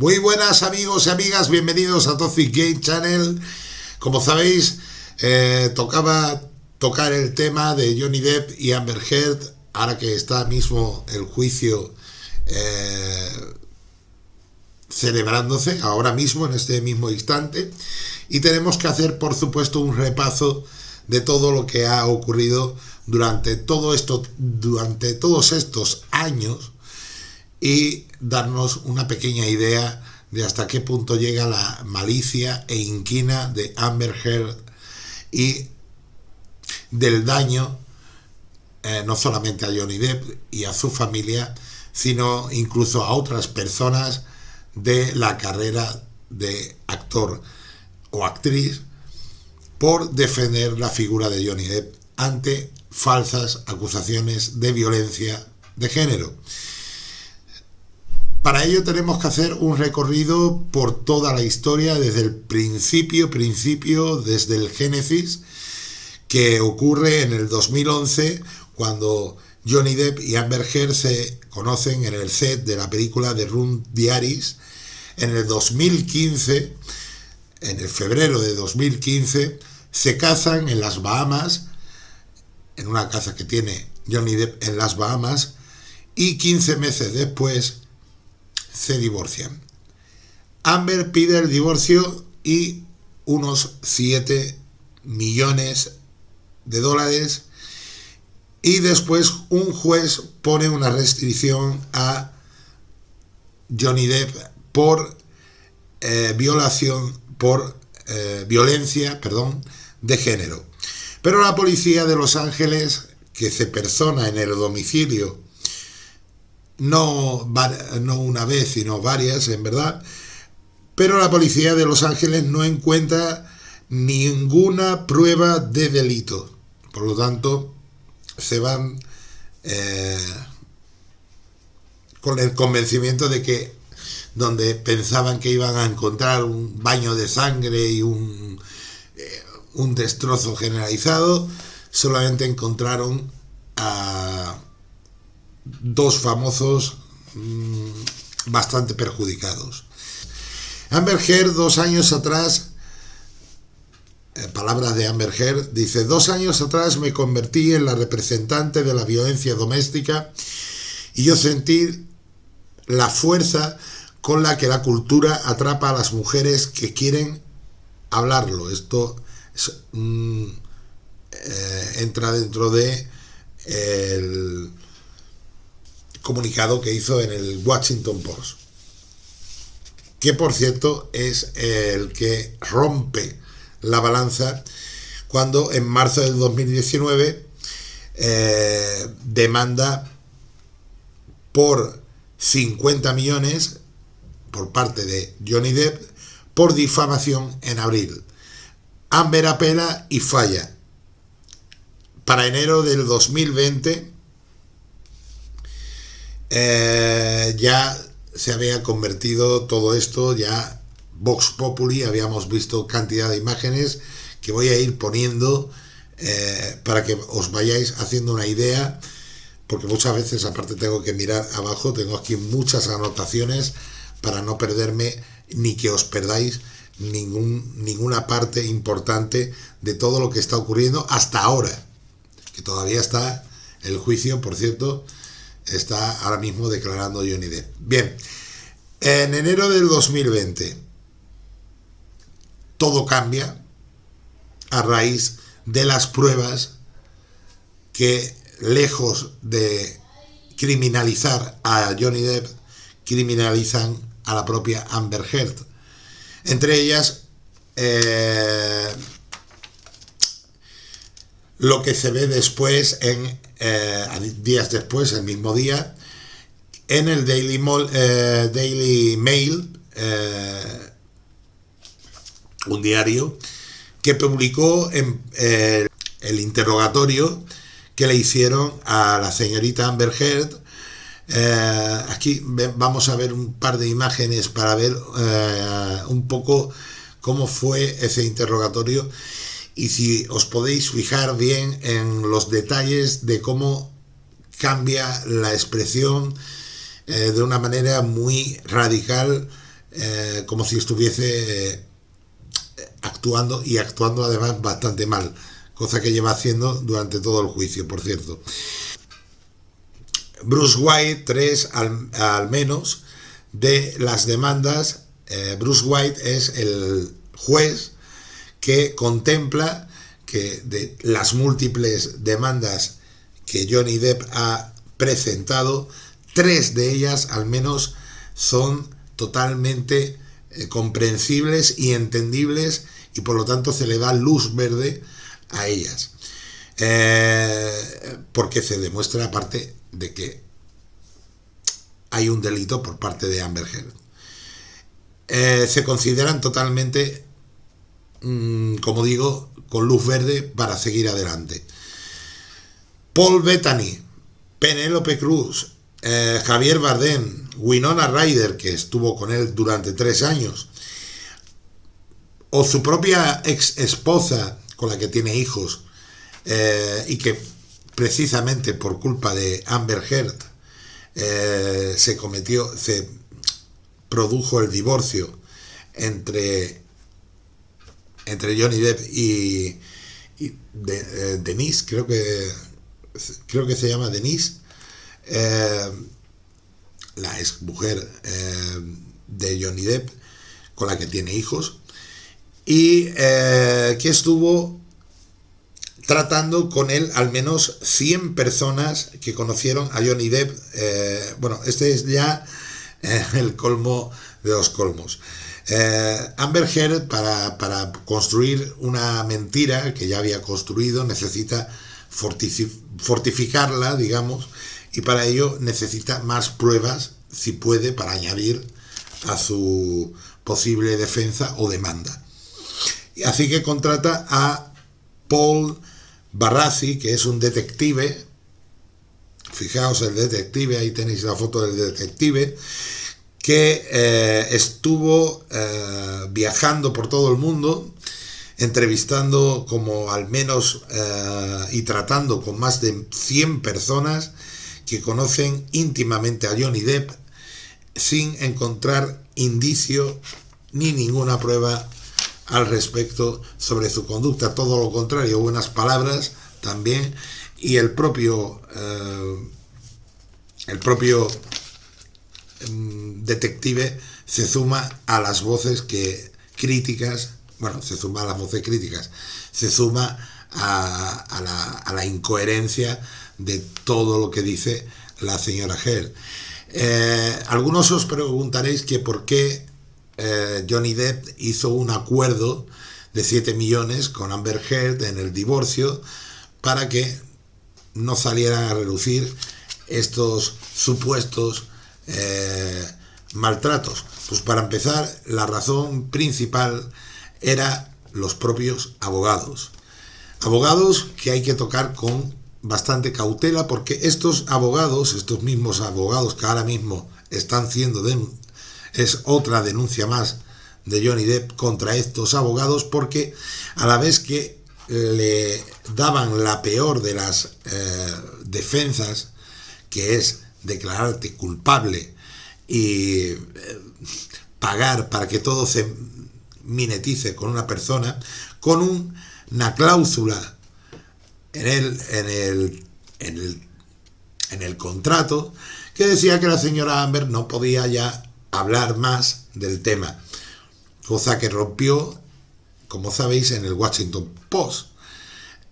Muy buenas amigos y amigas, bienvenidos a Toxic Game Channel. Como sabéis, eh, tocaba tocar el tema de Johnny Depp y Amber Heard, ahora que está mismo el juicio eh, celebrándose, ahora mismo, en este mismo instante, y tenemos que hacer, por supuesto, un repaso de todo lo que ha ocurrido durante todo esto, durante todos estos años y darnos una pequeña idea de hasta qué punto llega la malicia e inquina de Amber Heard y del daño eh, no solamente a Johnny Depp y a su familia, sino incluso a otras personas de la carrera de actor o actriz por defender la figura de Johnny Depp ante falsas acusaciones de violencia de género. Para ello tenemos que hacer un recorrido por toda la historia desde el principio, principio, desde el Génesis, que ocurre en el 2011 cuando Johnny Depp y Amber Heard se conocen en el set de la película The Room Diaries. En el 2015, en el febrero de 2015, se casan en las Bahamas, en una casa que tiene Johnny Depp en las Bahamas, y 15 meses después se divorcian. Amber pide el divorcio y unos 7 millones de dólares y después un juez pone una restricción a Johnny Depp por eh, violación, por eh, violencia, perdón, de género. Pero la policía de Los Ángeles, que se persona en el domicilio no, no una vez, sino varias, en verdad, pero la policía de Los Ángeles no encuentra ninguna prueba de delito. Por lo tanto, se van eh, con el convencimiento de que donde pensaban que iban a encontrar un baño de sangre y un, eh, un destrozo generalizado, solamente encontraron a dos famosos mm, bastante perjudicados. Amber dos años atrás, palabras de Amber Heard, dice, dos años atrás me convertí en la representante de la violencia doméstica y yo sentí la fuerza con la que la cultura atrapa a las mujeres que quieren hablarlo. Esto eh, entra dentro de el comunicado que hizo en el Washington Post, que por cierto es el que rompe la balanza cuando en marzo del 2019 eh, demanda por 50 millones por parte de Johnny Depp por difamación en abril. Amber apela y falla. Para enero del 2020 eh, ya se había convertido todo esto, ya Vox Populi, habíamos visto cantidad de imágenes que voy a ir poniendo eh, para que os vayáis haciendo una idea, porque muchas veces aparte tengo que mirar abajo, tengo aquí muchas anotaciones para no perderme ni que os perdáis ningún, ninguna parte importante de todo lo que está ocurriendo hasta ahora, que todavía está el juicio, por cierto, está ahora mismo declarando Johnny Depp. Bien, en enero del 2020 todo cambia a raíz de las pruebas que lejos de criminalizar a Johnny Depp, criminalizan a la propia Amber Heard. Entre ellas, eh, lo que se ve después en eh, días después, el mismo día, en el Daily, eh, Mail, eh, un diario, que publicó en, el interrogatorio que le hicieron a la señorita Amber Heard. aquí vamos a ver un par de imágenes para ver un poco cómo fue ese interrogatorio y si os podéis fijar bien en los detalles de cómo cambia la expresión eh, de una manera muy radical eh, como si estuviese eh, actuando y actuando además bastante mal, cosa que lleva haciendo durante todo el juicio, por cierto. Bruce White, tres al, menos de las demandas. Bruce White es el juez que contempla que de las múltiples demandas que Johnny Depp ha presentado, tres de ellas al menos son totalmente eh, comprensibles y entendibles y por lo tanto se le da luz verde a ellas. Eh, porque se demuestra aparte de que hay un delito por parte de Amber Heard. Eh, se consideran totalmente, mm, como digo, con luz verde para seguir adelante. Paul Bettany, Penélope Cruz, eh, Javier Bardem, Winona Ryder, que estuvo con él durante tres años, o su propia ex esposa con la que tiene hijos eh, y que precisamente por culpa de Amber Heard eh, se cometió, se produjo el divorcio entre, entre Johnny Depp y, Denise, creo que creo que se llama Denise, eh, la ex mujer eh, de Johnny Depp, con la que tiene hijos, y eh, que estuvo tratando con él al menos 100 personas que conocieron a Johnny Depp. bueno, este es ya el colmo de los colmos. Amber Heard, para, para, construir una mentira que ya había construido, necesita fortificarla, digamos, y para ello necesita más pruebas, si puede, para añadir a su posible defensa o demanda. Así que contrata a Paul Barrazi, que es un detective, fijaos el detective, ahí tenéis la foto del detective, que eh, estuvo eh, viajando por todo el mundo, entrevistando como al menos eh, y tratando con más de 100 personas que conocen íntimamente a Johnny Depp sin encontrar indicio ni ninguna prueba al respecto sobre su conducta, todo lo contrario, buenas palabras también, y el propio, el propio detective se suma a las voces que críticas, bueno, se suma a las voces críticas, se suma a, la, incoherencia de todo lo que dice la señora Heard. Eh, algunos os preguntaréis que por qué eh, Johnny Depp hizo un acuerdo de 7 millones con Amber Heard en el divorcio para que no salieran a reducir estos supuestos eh, maltratos. Pues para empezar, la razón principal era los propios abogados. Abogados que hay que tocar con bastante cautela porque estos abogados, estos mismos abogados que ahora mismo están siendo, es otra denuncia más de Johnny Depp contra estos abogados porque a la vez que le daban la peor de las eh, defensas, que es declararte culpable y eh, pagar para que todo se minetice con una persona, con una cláusula en el, en el, en el, en el contrato que decía que la señora Amber no podía ya hablar más del tema, cosa que rompió, como sabéis, en el Washington Post.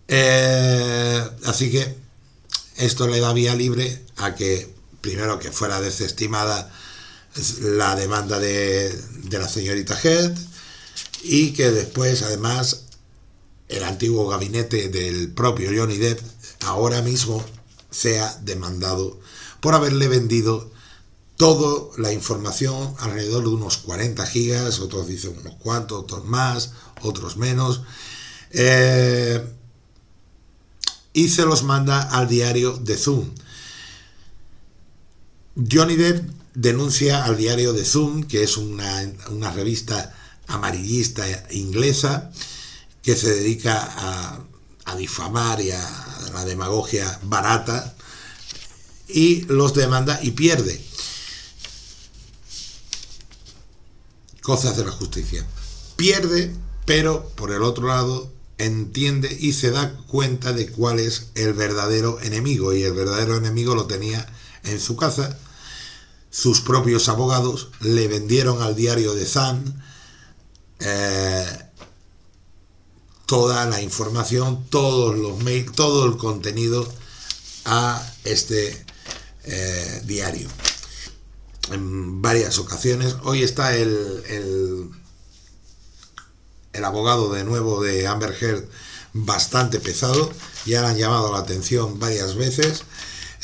Eh, así que esto le da vía libre a que, primero, que fuera desestimada la demanda de, de la señorita Head y que después, además, el antiguo gabinete del propio Johnny Depp ahora mismo sea demandado por haberle vendido toda la información alrededor de unos 40 gigas, otros dicen unos cuantos, otros más, otros menos, eh, y se los manda al diario de Zoom. Johnny Depp denuncia al diario de Zoom, que es una, una revista amarillista inglesa, que se dedica a, difamar y a la demagogia barata y los demanda y pierde. cosas de la justicia. Pierde, pero por el otro lado entiende y se da cuenta de cuál es el verdadero enemigo y el verdadero enemigo lo tenía en su casa. Sus propios abogados le vendieron al diario de Zan eh, toda la información, todos los mails, todo el contenido a este eh, diario. En varias ocasiones. Hoy está el, el, abogado de nuevo de Amber Heard bastante pesado. Ya le han llamado la atención varias veces.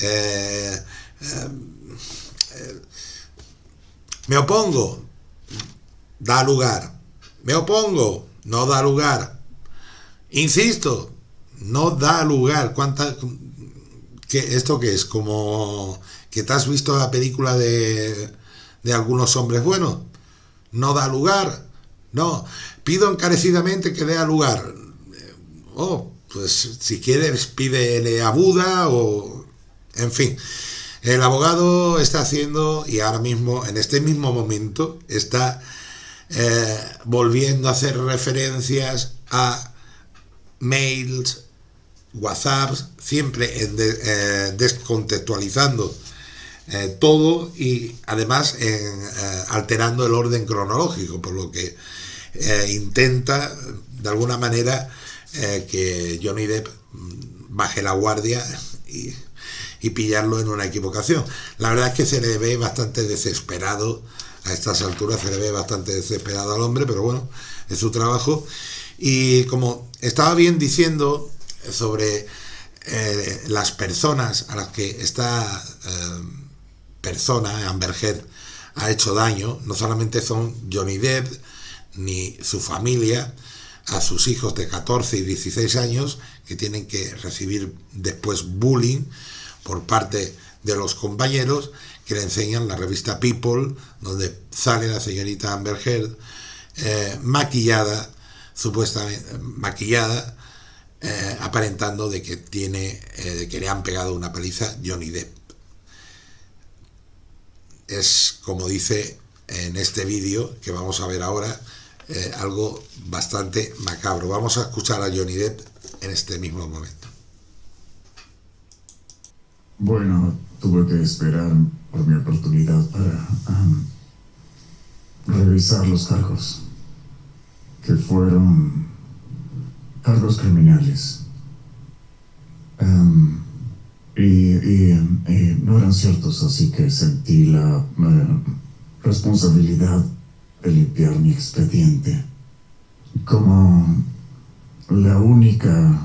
Eh, me opongo. Da lugar. Me opongo. No da lugar. Insisto, no da lugar. ¿Cuánta, que, ¿Esto qué es? Como que te has visto la película de, de algunos hombres buenos. No da lugar. No. Pido encarecidamente que dé lugar. Oh, pues si quieres pídele a Buda o... En fin. El abogado está haciendo, y ahora mismo, en este mismo momento, está eh, volviendo a hacer referencias a mails, WhatsApps, siempre eh, descontextualizando eh, todo y además alterando el orden cronológico, por lo que intenta de alguna manera que Johnny Depp mm, baje la guardia y, y pillarlo en una equivocación. La verdad es que se le ve bastante desesperado a estas alturas, se le ve bastante desesperado al hombre, pero bueno, es su trabajo y como estaba bien diciendo sobre eh, las personas a las que esta eh, persona, Amber Heard, ha hecho daño, no solamente son Johnny Depp ni su familia, a sus hijos de 14 y 16 años que tienen que recibir después bullying por parte de los compañeros que le enseñan la revista People, donde sale la señorita Amber Heard eh, maquillada supuestamente maquillada, eh, aparentando de que tiene, eh, que le han pegado una paliza Johnny Depp. Es como dice en este vídeo que vamos a ver ahora, eh, algo bastante macabro. Vamos a escuchar a Johnny Depp en este mismo momento. Bueno, tuve que esperar por mi oportunidad para revisar los cargos que fueron cargos criminales. Y, no eran ciertos, así que sentí la eh, responsabilidad de limpiar mi expediente. Como la única...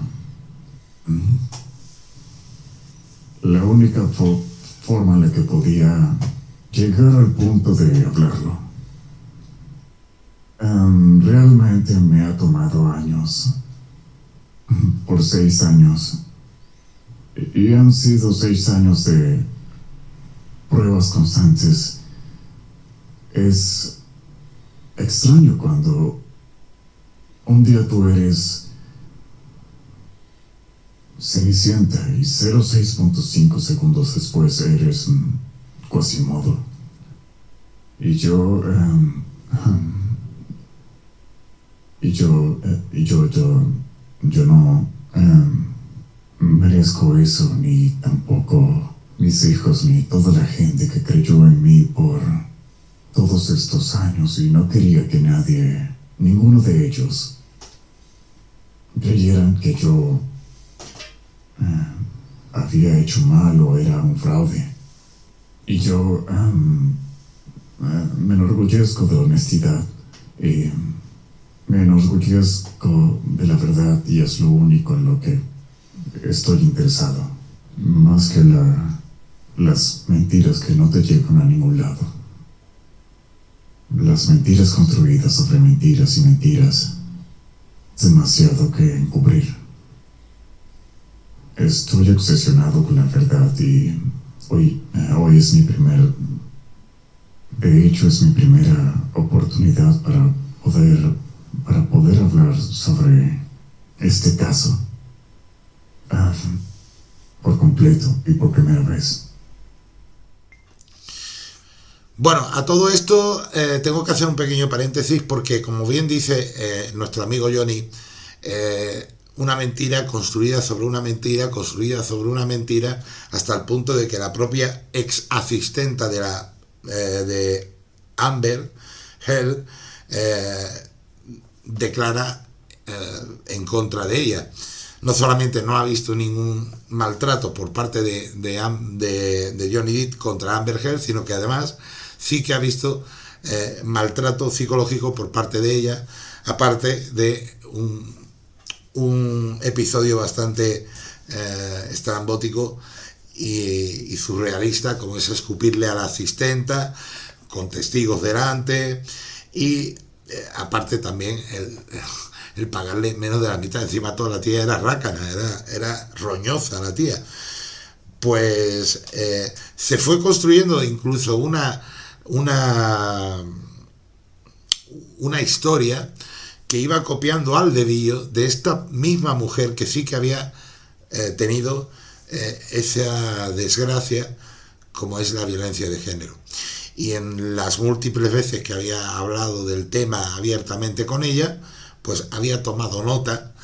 Mm, la única forma en la que podía llegar al punto de hablarlo. Em, realmente me ha tomado años. Por seis años. Y han sido seis años de pruebas constantes. Es extraño cuando un día tú eres Cenicienta y 0.6.5 segundos después eres Quasimodo. Y yo... Em, y yo, eh, y yo, yo, yo no em, merezco eso, ni tampoco mis hijos, ni toda la gente que creyó en mí por todos estos años y no quería que nadie, ninguno de ellos, creyeran que yo em, había hecho mal o era un fraude. Y yo eh, me enorgullezco de honestidad. Y, me enorgullezco de la verdad y es lo único en lo que estoy interesado. Más que la, las mentiras que no te llevan a ningún lado. Las mentiras construidas sobre mentiras y mentiras. Demasiado que encubrir. Estoy obsesionado con la verdad y hoy, eh, hoy es mi primer... De hecho, es mi primera oportunidad para poder para poder hablar sobre este caso ah, por completo y por primera vez. Bueno, a todo esto eh, tengo que hacer un pequeño paréntesis porque, como bien dice eh, nuestro amigo Johnny, una mentira construida sobre una mentira, construida sobre una mentira, hasta el punto de que la propia ex asistenta de, la, de Amber Heard declara en contra de ella. No solamente no ha visto ningún maltrato por parte de, de, Johnny Depp contra Amber Heard, sino que además sí que ha visto eh, maltrato psicológico por parte de ella, aparte de un, episodio bastante eh, estrambótico y, surrealista, como es escupirle a la asistenta, con testigos delante, y eh, aparte también el, pagarle menos de la mitad. Encima toda la tía era rácana, era, era roñosa la tía. Pues se fue construyendo incluso una una, una historia que iba copiando al dedillo de esta misma mujer que sí que había eh, tenido eh, esa desgracia como es la violencia de género. Y en las múltiples veces que había hablado del tema abiertamente con ella, pues había tomado nota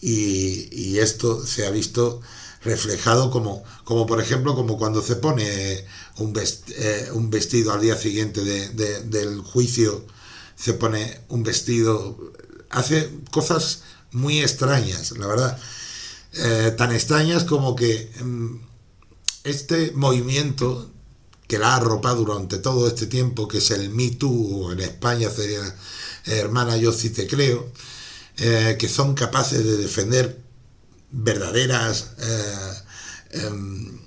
y, esto se ha visto reflejado como, como por ejemplo como cuando se pone un, eh, un vestido al día siguiente del juicio, se pone un vestido, hace cosas muy extrañas, la verdad, eh, tan extrañas como que mm, este movimiento que la ha arropado durante todo este tiempo, que es el Me Too, o en España sería eh, Hermana Yo sí te creo, que son capaces de defender verdaderas em,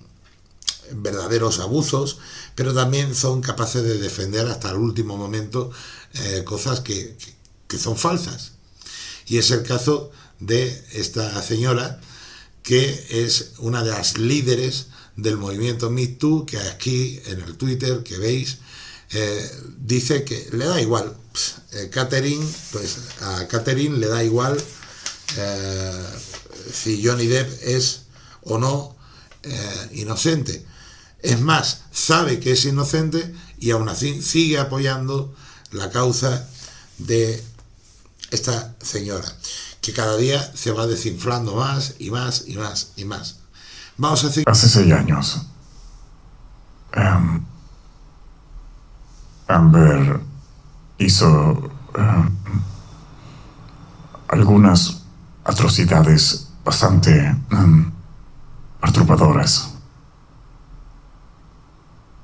verdaderos abusos, pero también son capaces de defender hasta el último momento eh, cosas que, son falsas. Y es el caso de esta señora, que es una de las líderes del movimiento MeToo, que aquí en el Twitter que veis, eh, dice que le da igual. Eh, Catherine, pues a Catherine le da igual si Johnny Depp es o no inocente. Es más, sabe que es inocente y aún así sigue apoyando la causa de esta señora, que cada día se va desinflando más y más y más y más. Vamos a decir... Hace seis años, em, Amber hizo em, algunas atrocidades bastante um, perturbadoras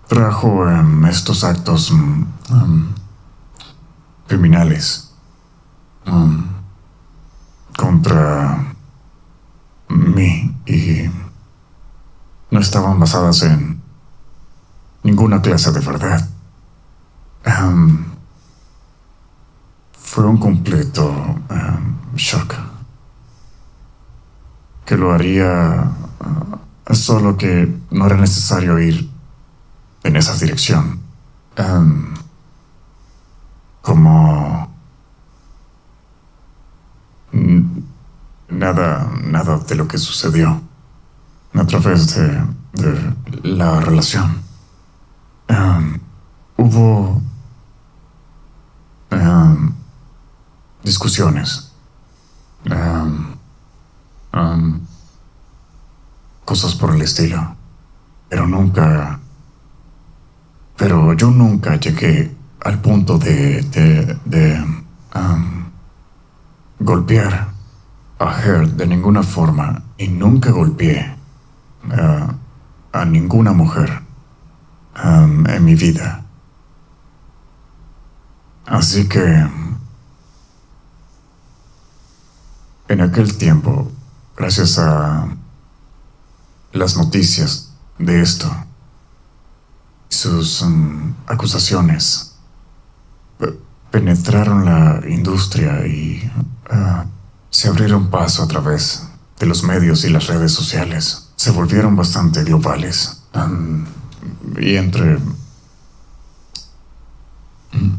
trajo estos actos criminales em, contra mí y no estaban basadas en ninguna clase de verdad. fue un completo shock que lo haría uh, solo que no era necesario ir en esa dirección. Como... Nada, nada de lo que sucedió. A través de, la relación. Em, hubo em, discusiones, cosas por el estilo, pero nunca pero yo nunca llegué al punto de, de, golpear a Heard de ninguna forma y nunca golpeé uh, a ninguna mujer um, en mi vida. Así que en aquel tiempo, gracias a las noticias de esto, sus mm, acusaciones penetraron la industria y ah, se abrieron paso a través de los medios y las redes sociales. Se volvieron bastante globales. y entre... Mm,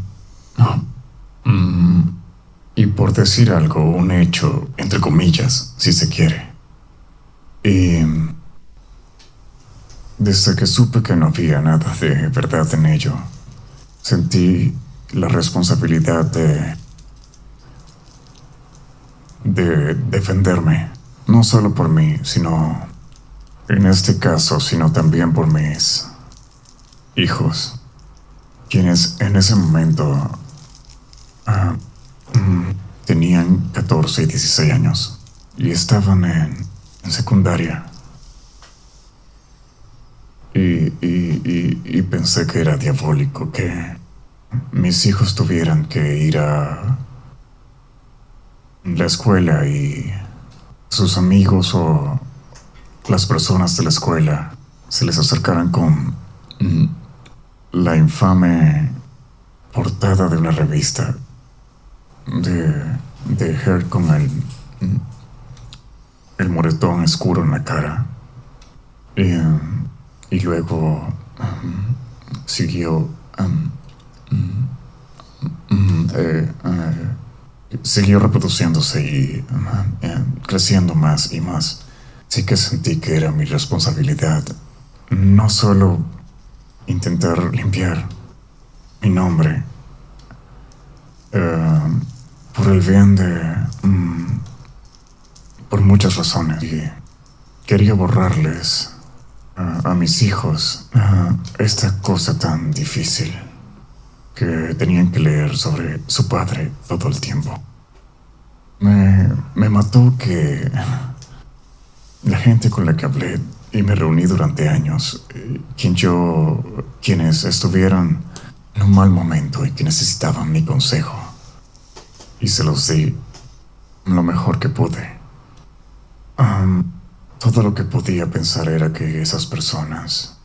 mm, y por decir algo, un hecho, entre comillas, si se quiere. Y desde que supe que no había nada de verdad en ello, sentí la responsabilidad de de defenderme, no solo por mí, sino en este caso, sino también por mis hijos, quienes en ese momento ah, mm, tenían 14 y 16 años y estaban en, secundaria. Y, y pensé que era diabólico que mis hijos tuvieran que ir a la escuela y sus amigos o las personas de la escuela se les acercaran con la infame portada de una revista de, de Her con el, el moretón oscuro en la cara. Y, y luego siguió eh, eh, siguió reproduciéndose y eh, creciendo más y más. Sí que sentí que era mi responsabilidad no solo intentar limpiar mi nombre eh, por el bien de... Mm, por muchas razones. Y quería borrarles a mis hijos esta cosa tan difícil que tenían que leer sobre su padre todo el tiempo. Me, me mató que la gente con la que hablé y me reuní durante años, quien yo, quienes estuvieron en un mal momento y que necesitaban mi consejo, y se los di lo mejor que pude. todo lo que podía pensar era que esas personas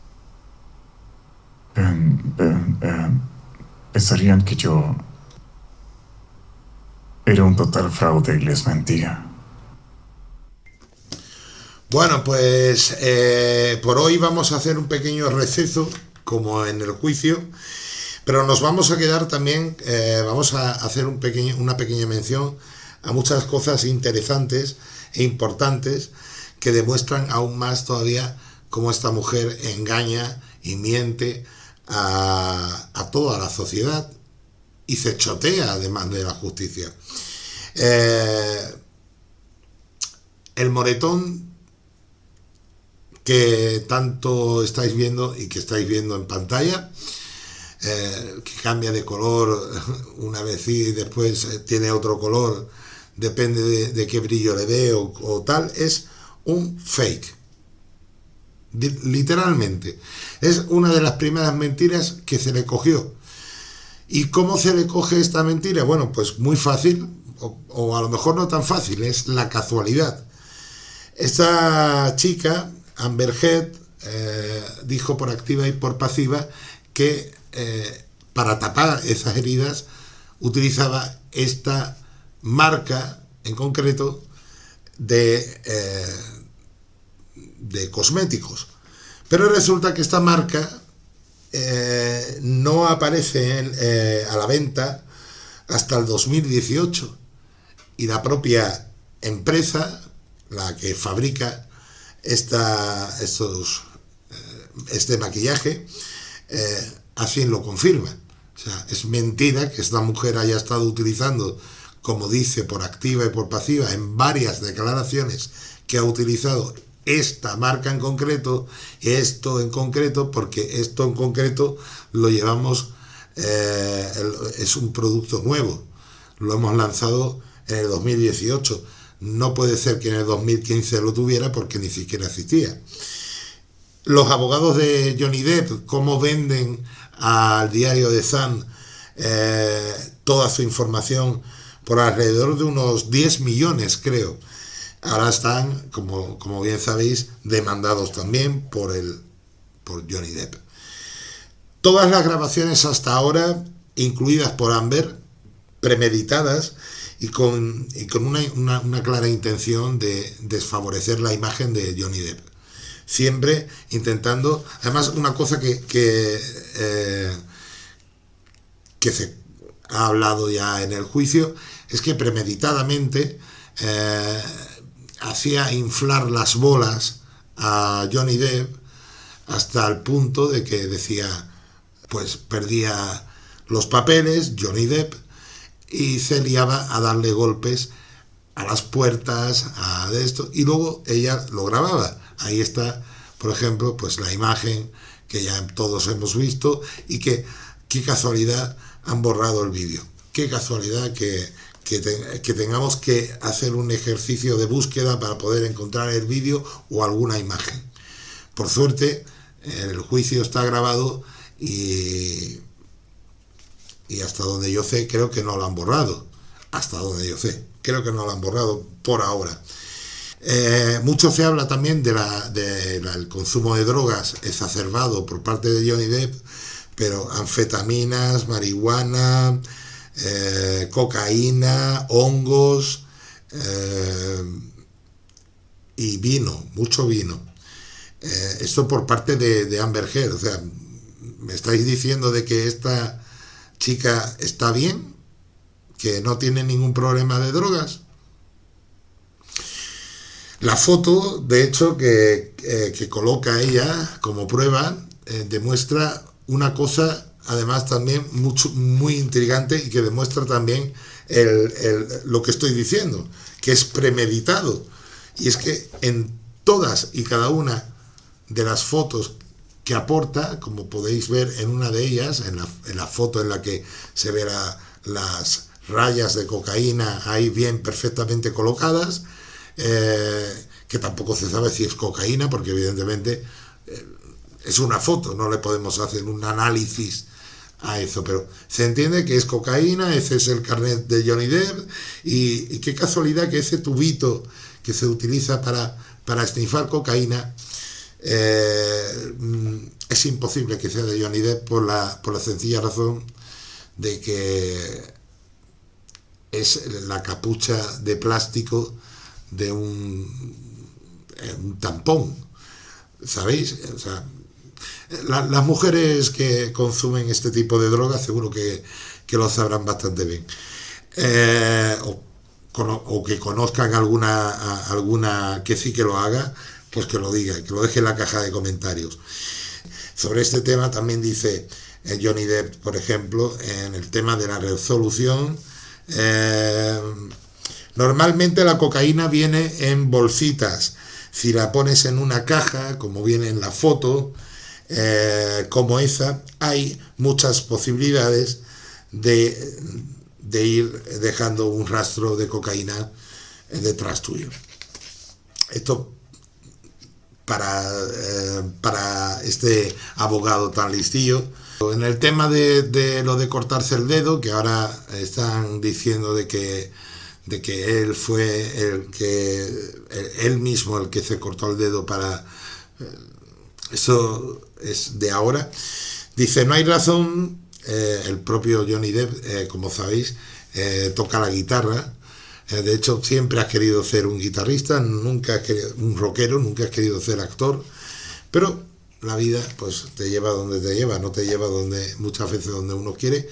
pensarían que yo era un total fraude y les mentía. Bueno, pues eh, por hoy vamos a hacer un pequeño receso, como en el juicio, pero nos vamos a quedar también, eh, vamos a hacer un pequeño, una pequeña mención a muchas cosas interesantes e importantes que demuestran aún más todavía cómo esta mujer engaña y miente a, toda la sociedad y se chotea además de la justicia. Eh, el moretón que tanto estáis viendo y que estáis viendo en pantalla, eh, que cambia de color una vez y después eh, tiene otro color, depende de, qué brillo le dé o tal, es un fake literalmente. Es una de las primeras mentiras que se le cogió. ¿Y cómo se le coge esta mentira? Bueno, pues muy fácil, o, a lo mejor no tan fácil, es la casualidad. Esta chica, Amber Heard, eh, dijo por activa y por pasiva que eh, para tapar esas heridas utilizaba esta marca en concreto de, eh, de cosméticos. Pero resulta que esta marca eh, no aparece eh, a la venta hasta el 2018 y la propia empresa, la que fabrica esta, estos, eh, este maquillaje, así lo confirma. O sea, es mentira que esta mujer haya estado utilizando, como dice, por activa y por pasiva, en varias declaraciones que ha utilizado esta marca en concreto, esto en concreto, porque esto en concreto lo llevamos, eh, es un producto nuevo, lo hemos lanzado en el 2018, no puede ser que en el 2015 lo tuviera porque ni siquiera existía. Los abogados de Johnny Depp, cómo venden al diario de Sun eh, toda su información por alrededor de unos 10 millones, creo ahora están, como, como bien sabéis, demandados también por, el, por Johnny Depp. Todas las grabaciones hasta ahora, incluidas por Amber, premeditadas y con, con una, clara intención de desfavorecer la imagen de Johnny Depp. Siempre intentando, además una cosa que, que, eh, que se ha hablado ya en el juicio, es que premeditadamente eh, hacía inflar las bolas a Johnny Depp hasta el punto de que decía, pues perdía los papeles, Johnny Depp, y se liaba a darle golpes a las puertas, a esto, y luego ella lo grababa. Ahí está, por ejemplo, pues la imagen que ya todos hemos visto y que, qué casualidad, han borrado el vídeo. Qué casualidad que, que, tengamos que hacer un ejercicio de búsqueda para poder encontrar el vídeo o alguna imagen. Por suerte, el juicio está grabado y, y hasta donde yo sé, creo que no lo han borrado. Hasta donde yo sé, creo que no lo han borrado por ahora. Eh, mucho se habla también del de consumo de drogas exacerbado por parte de Johnny Depp, pero anfetaminas, marihuana, eh, cocaína, hongos eh, y vino, mucho vino. Eh, esto por parte de, Amber Heard, o sea, me estáis diciendo de que esta chica está bien, que no tiene ningún problema de drogas. La foto, de hecho, que, que coloca ella como prueba, demuestra una cosa además también mucho, muy intrigante y que demuestra también lo que estoy diciendo, que es premeditado. Y es que en todas y cada una de las fotos que aporta, como podéis ver en una de ellas, en la, foto en la que se verá las rayas de cocaína ahí bien perfectamente colocadas, eh, que tampoco se sabe si es cocaína, porque evidentemente eh, es una foto, no le podemos hacer un análisis a eso, pero se entiende que es cocaína, ese es el carnet de Johnny Depp, y, qué casualidad que ese tubito que se utiliza para, para esnifar cocaína eh, mm, es imposible que sea de Johnny Depp por la, por la sencilla razón de que es la capucha de plástico de un, eh, un tampón, ¿sabéis? O sea, las mujeres que consumen este tipo de drogas seguro que, lo sabrán bastante bien. Eh, o, que conozcan alguna, alguna que sí que lo haga, pues que lo diga, que lo deje en la caja de comentarios. Sobre este tema también dice eh, Johnny Depp, por ejemplo, en el tema de la resolución. Eh, normalmente la cocaína viene en bolsitas. Si la pones en una caja, como viene en la foto, eh, como esa, hay muchas posibilidades de, ir dejando un rastro de cocaína detrás tuyo. Esto para, eh, para este abogado tan listillo. En el tema de, lo de cortarse el dedo, que ahora están diciendo de que, de que él fue el que él mismo el que se cortó el dedo para eh, eso es de ahora. Dice, no hay razón, eh, el propio Johnny Depp, eh, como sabéis, eh, toca la guitarra. de hecho, siempre has querido ser un guitarrista, nunca has querido, un rockero, nunca has querido ser actor. Pero la vida pues te lleva donde te lleva, no te lleva donde muchas veces donde uno quiere,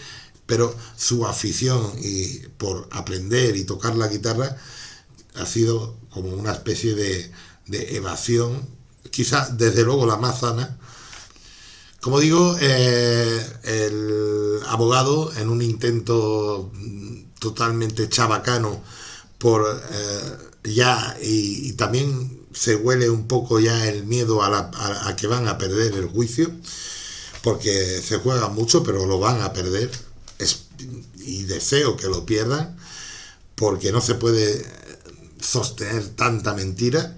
pero su afición y por aprender y tocar la guitarra ha sido como una especie de, de evasión, quizá desde luego la más sana, como digo, eh, el abogado, en un intento totalmente chabacano por eh, ya, y, también se huele un poco ya el miedo a, que van a perder el juicio, porque se juega mucho, pero lo van a perder, y deseo que lo pierdan, porque no se puede sostener tanta mentira.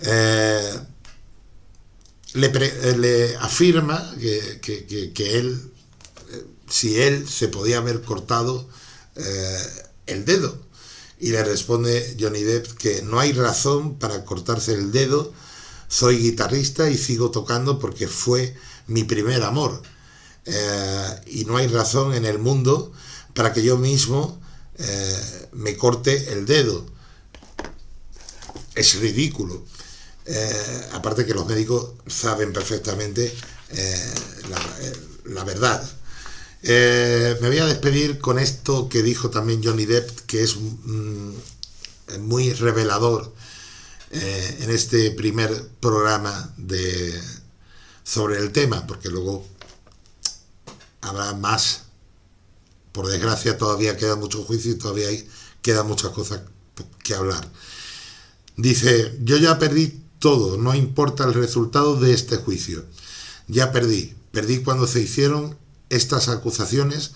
Eh, le, le afirma que, que, él, eh, si él se podía haber cortado eh, el dedo. Y le responde Johnny Depp que no hay razón para cortarse el dedo, soy guitarrista y sigo tocando porque fue mi primer amor. Eh, y no hay razón en el mundo para que yo mismo me corte el dedo. Es ridículo. Eh, aparte que los médicos saben perfectamente eh, eh, la, verdad. me voy a despedir con esto que dijo también Johnny Depp, que es mm, muy revelador en este primer programa de, sobre el tema, porque luego habrá más por desgracia todavía queda mucho juicio y todavía hay, quedan muchas cosas que hablar. Dice, yo ya perdí todo, no importa el resultado de este juicio. Ya perdí, perdí cuando se hicieron estas acusaciones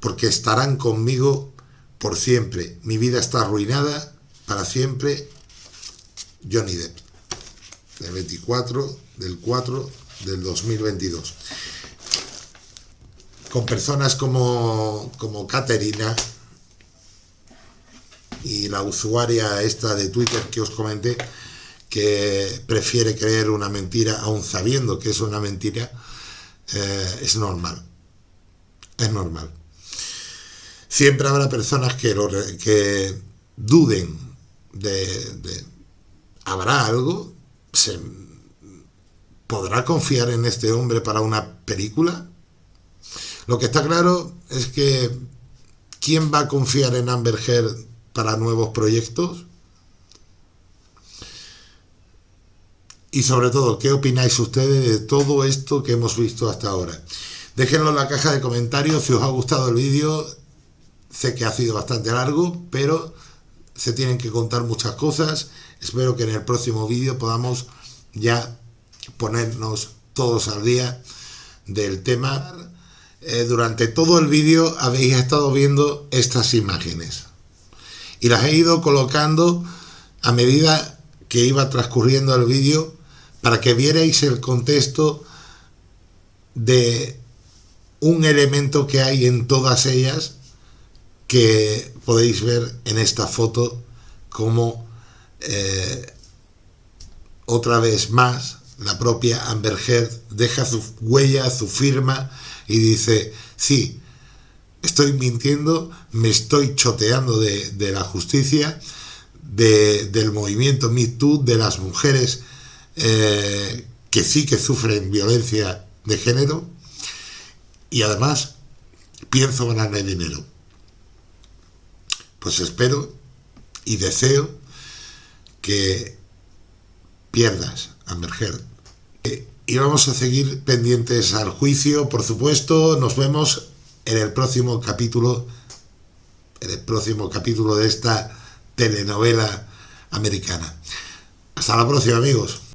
porque estarán conmigo por siempre. Mi vida está arruinada para siempre. Johnny Depp, del 24 del 4 del 2022. Con personas como, como Caterina y la usuaria esta de Twitter que os comenté, que prefiere creer una mentira aún sabiendo que es una mentira, eh, es normal. Es normal. Siempre habrá personas que, que duden de, ¿Habrá algo? ¿Se podrá confiar en este hombre para una película? Lo que está claro es que ¿quién va a confiar en Amber Heard para nuevos proyectos? Y sobre todo, ¿qué opináis ustedes de todo esto que hemos visto hasta ahora? Déjenlo en la caja de comentarios si os ha gustado el vídeo. Sé que ha sido bastante largo, pero se tienen que contar muchas cosas. Espero que en el próximo vídeo podamos ya ponernos todos al día del tema. Eh, durante todo el vídeo habéis estado viendo estas imágenes y las he ido colocando a medida que iba transcurriendo el vídeo para que vierais el contexto de un elemento que hay en todas ellas que podéis ver en esta foto como eh, otra vez más la propia Amber Heard deja su huella, su firma y dice, sí, estoy mintiendo, me estoy choteando de, la justicia, del movimiento Me Too, de las mujeres eh, que sí que sufren violencia de género y además pienso ganar dinero. Pues espero y deseo que pierdas, Amber Heard. Eh, y vamos a seguir pendientes al juicio, por supuesto. Nos vemos en el próximo capítulo, en el próximo capítulo de esta telenovela americana. Hasta la próxima, amigos.